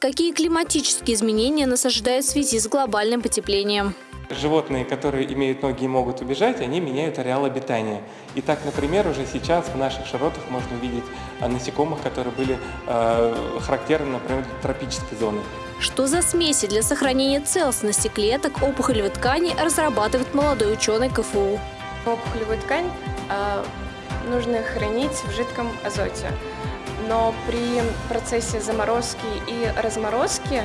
Какие климатические изменения нас ожидают в связи с глобальным потеплением? Животные, которые имеют ноги и могут убежать, они меняют ареал обитания. И так, например, уже сейчас в наших широтах можно увидеть а, насекомых, которые были э, характерны, например, для тропической зоны. Что за смеси для сохранения целостности клеток опухолевой ткани разрабатывает молодой ученый КФУ? Опухолевую ткань э, нужно хранить в жидком азоте. Но при процессе заморозки и разморозки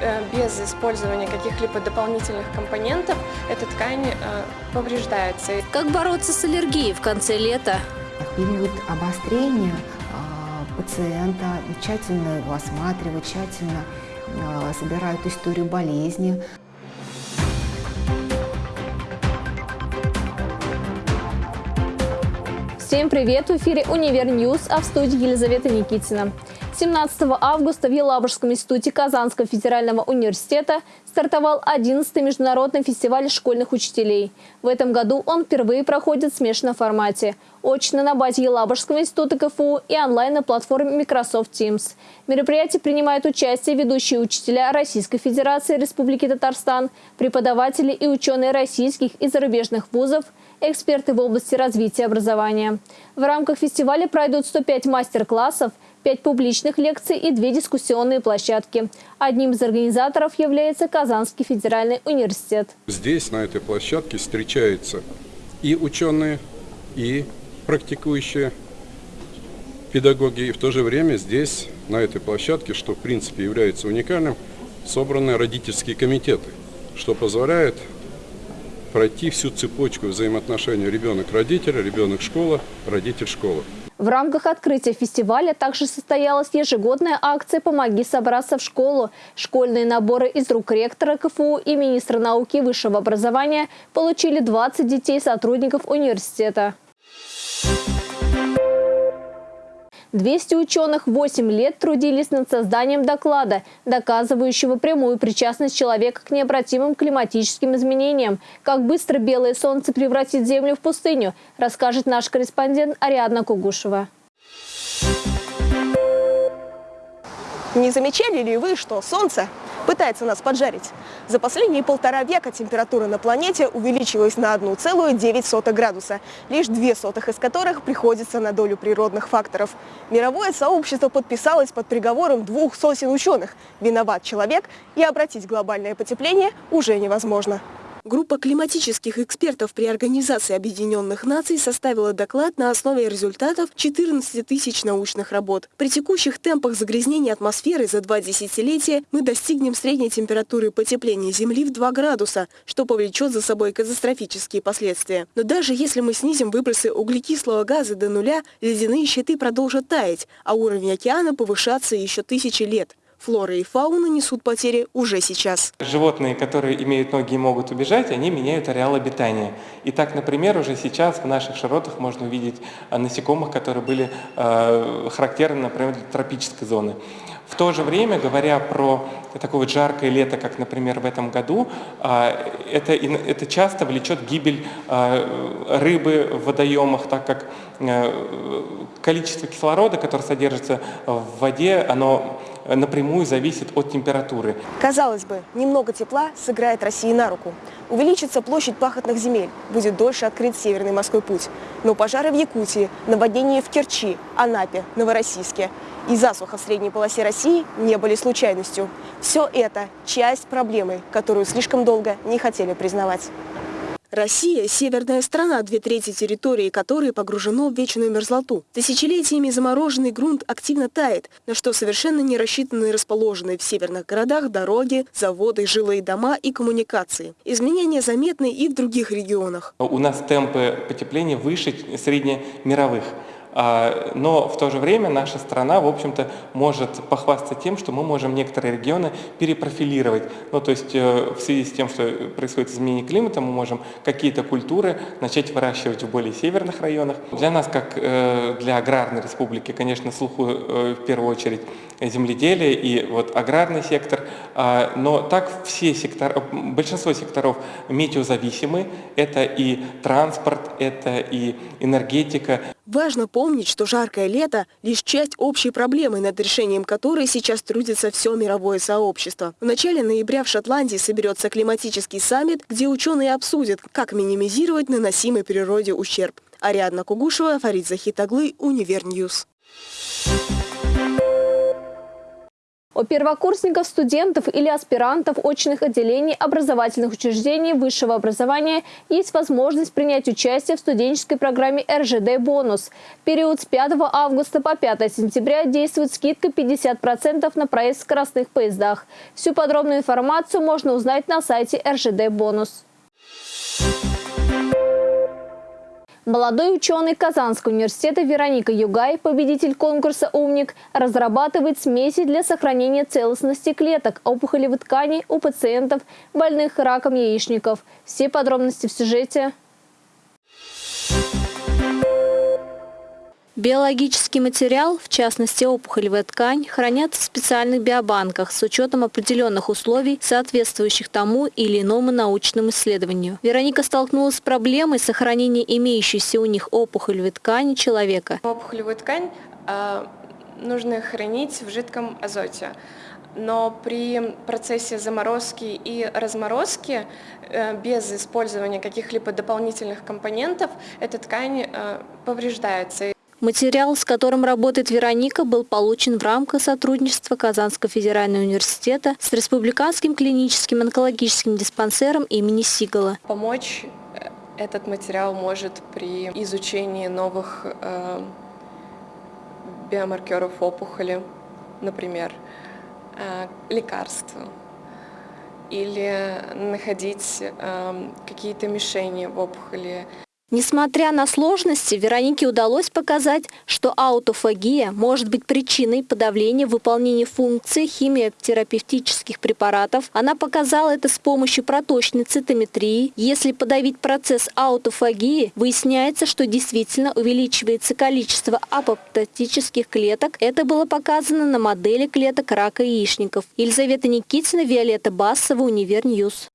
Э, без использования каких-либо дополнительных компонентов эта ткань э, повреждается. Как бороться с аллергией в конце лета? В период обострения э, пациента тщательно его осматривают, тщательно собирают историю болезни. Всем привет! В эфире «Универ Ньюс», а в студии Елизавета Никитина. 17 августа в Елабужском институте Казанского федерального университета стартовал 11-й международный фестиваль школьных учителей. В этом году он впервые проходит в смешанном формате. Очно на базе Елабужского института КФУ и онлайн на платформе Microsoft Teams. В мероприятии принимают участие ведущие учителя Российской Федерации Республики Татарстан, преподаватели и ученые российских и зарубежных вузов, эксперты в области развития образования. В рамках фестиваля пройдут 105 мастер-классов – пять публичных лекций и две дискуссионные площадки. Одним из организаторов является Казанский федеральный университет. Здесь, на этой площадке, встречаются и ученые, и практикующие педагоги. И в то же время здесь, на этой площадке, что в принципе является уникальным, собраны родительские комитеты, что позволяет пройти всю цепочку взаимоотношений ребенок-родитель, ребенок-школа, родитель-школа. В рамках открытия фестиваля также состоялась ежегодная акция «Помоги собраться в школу». Школьные наборы из рук ректора КФУ и министра науки и высшего образования получили 20 детей сотрудников университета. 200 ученых 8 лет трудились над созданием доклада, доказывающего прямую причастность человека к необратимым климатическим изменениям. Как быстро белое солнце превратит Землю в пустыню, расскажет наш корреспондент Ариадна Кугушева. Не замечали ли вы, что Солнце пытается нас поджарить? За последние полтора века температура на планете увеличилась на 1,9 градуса, лишь две сотых из которых приходится на долю природных факторов. Мировое сообщество подписалось под приговором двух сотен ученых. Виноват человек, и обратить глобальное потепление уже невозможно. Группа климатических экспертов при Организации Объединенных Наций составила доклад на основе результатов 14 тысяч научных работ. При текущих темпах загрязнения атмосферы за два десятилетия мы достигнем средней температуры потепления Земли в 2 градуса, что повлечет за собой катастрофические последствия. Но даже если мы снизим выбросы углекислого газа до нуля, ледяные щиты продолжат таять, а уровень океана повышаться еще тысячи лет. Флора и фауна несут потери уже сейчас. Животные, которые имеют ноги и могут убежать, они меняют ареал обитания. И так, например, уже сейчас в наших широтах можно увидеть а, насекомых, которые были э, характерны, например, для тропической зоны. В то же время, говоря про такое вот жаркое лето, как, например, в этом году, а, это, это часто влечет гибель рыбы в водоемах, так как количество кислорода, которое содержится в воде, оно напрямую зависит от температуры. Казалось бы, немного тепла сыграет России на руку. Увеличится площадь пахотных земель, будет дольше открыт Северный морской путь. Но пожары в Якутии, наводнения в Керчи, Анапе, Новороссийске и засуха в средней полосе России не были случайностью. Все это часть проблемы, которую слишком долго не хотели признавать. Россия – северная страна, две трети территории которой погружено в вечную мерзлоту. Тысячелетиями замороженный грунт активно тает, на что совершенно не рассчитаны расположенные в северных городах дороги, заводы, жилые дома и коммуникации. Изменения заметны и в других регионах. У нас темпы потепления выше среднемировых. А, но в то же время наша страна, в общем-то, может похвастаться тем, что мы можем некоторые регионы перепрофилировать. Ну, то есть э, в связи с тем, что происходит изменение климата, мы можем какие-то культуры начать выращивать в более северных районах. Для нас, как э, для аграрной республики, конечно, слуху э, в первую очередь земледелие и вот аграрный сектор, а, но так все сектора, большинство секторов метеозависимы, это и транспорт, это и энергетика. Важно помнить, напомнить, что жаркое лето – лишь часть общей проблемы, над решением которой сейчас трудится все мировое сообщество. В начале ноября в Шотландии соберется климатический саммит, где ученые обсудят, как минимизировать наносимый природе ущерб. Ариадна Кугушева, Фарид Захитаглы, Универньюз. У первокурсников, студентов или аспирантов очных отделений образовательных учреждений высшего образования есть возможность принять участие в студенческой программе РЖД «Бонус». Период с 5 августа по 5 сентября действует скидка 50% на проезд в скоростных поездах. Всю подробную информацию можно узнать на сайте РЖД «Бонус». Молодой ученый Казанского университета Вероника Югай, победитель конкурса «Умник», разрабатывает смеси для сохранения целостности клеток опухолевой ткани у пациентов, больных раком яичников. Все подробности в сюжете. Биологический материал, в частности опухолевая ткань, хранят в специальных биобанках с учетом определенных условий, соответствующих тому или иному научному исследованию. Вероника столкнулась с проблемой сохранения имеющейся у них опухолевой ткани человека. Опухолевую ткань э, нужно хранить в жидком азоте. Но при процессе заморозки и разморозки э, без использования каких-либо дополнительных компонентов эта ткань э, повреждается. Материал, с которым работает Вероника, был получен в рамках сотрудничества Казанского федерального университета с Республиканским клиническим онкологическим диспансером имени Сигала. Помочь э, этот материал может при изучении новых э, биомаркеров опухоли, например, э, лекарств, или находить э, какие-то мишени в опухоли. Несмотря на сложности, Веронике удалось показать, что аутофагия может быть причиной подавления выполнения функций химиотерапевтических препаратов. Она показала это с помощью проточной цитометрии. Если подавить процесс аутофагии, выясняется, что действительно увеличивается количество апоптотических клеток. Это было показано на модели клеток рака яичников. Елизавета Никитина, Виолетта Бассова, Универньюз.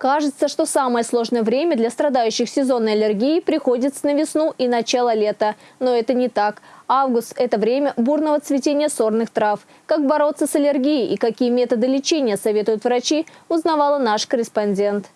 Кажется, что самое сложное время для страдающих сезонной аллергией приходится на весну и начало лета. Но это не так. Август – это время бурного цветения сорных трав. Как бороться с аллергией и какие методы лечения советуют врачи, узнавала наш корреспондент.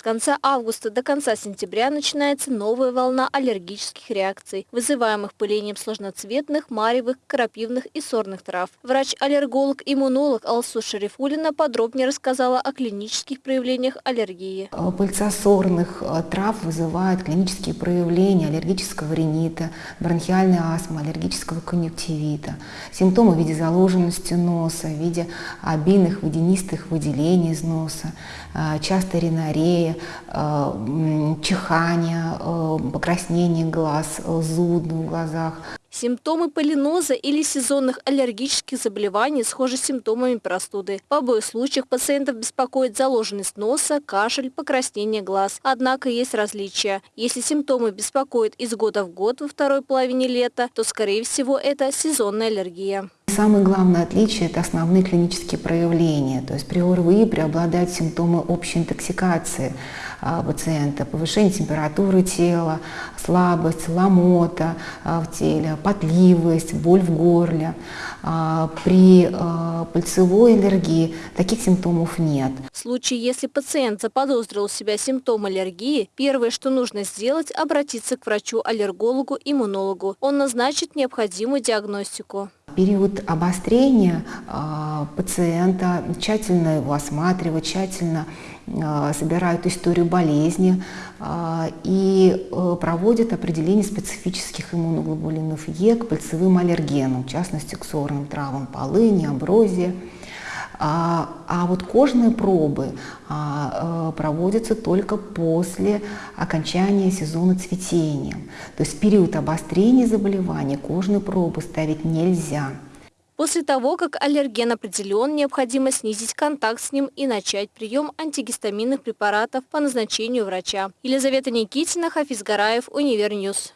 С конца августа до конца сентября начинается новая волна аллергических реакций, вызываемых пылением сложноцветных, маревых, крапивных и сорных трав. Врач-аллерголог-иммунолог Алсу Шарифулина подробнее рассказала о клинических проявлениях аллергии. Пыльца сорных э, трав вызывает клинические проявления аллергического ринита, бронхиальной астмы, аллергического конъюнктивита. Симптомы в виде заложенности носа, в виде обильных водянистых выделений из носа, э, часто ринорея, э, чихание, э, покраснение глаз, э, зуд в глазах. Симптомы полиноза или сезонных аллергических заболеваний схожи с симптомами простуды. В обоих случаях пациентов беспокоит заложенность носа, кашель, покраснение глаз. Однако есть различия. Если симптомы беспокоят из года в год во второй половине лета, то, скорее всего, это сезонная аллергия. Самое главное отличие – это основные клинические проявления. То есть при ОРВИ преобладают симптомы общей интоксикации а, пациента, повышение температуры тела, слабость, ломота а, в теле, потливость, боль в горле. А, при пыльцевой аллергии таких симптомов нет. В случае, если пациент заподозрил у себя симптом аллергии, первое, что нужно сделать – обратиться к врачу-аллергологу-иммунологу. Он назначит необходимую диагностику период обострения а, пациента тщательно его осматривают, тщательно а, собирают историю болезни а, и э, проводят определение специфических иммуноглобулинов Е к пыльцевым аллергенам, в частности к сорным травам полыни, амброзия. А, а вот кожные пробы а, э, проводятся только после окончания сезона цветения. То есть в период обострения заболевания кожные пробы ставить нельзя. После того, как аллерген определен, необходимо снизить контакт с ним и начать прием антигистаминных препаратов по назначению врача. Елизавета Никитина, Хафиз Гараев, Универньюз.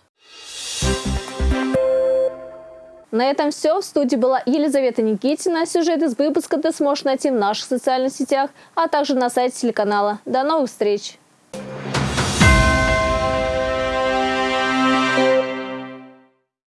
На этом все. В студии была Елизавета Никитина. Сюжет из выпуска ты сможешь найти в наших социальных сетях, а также на сайте телеканала. До новых встреч!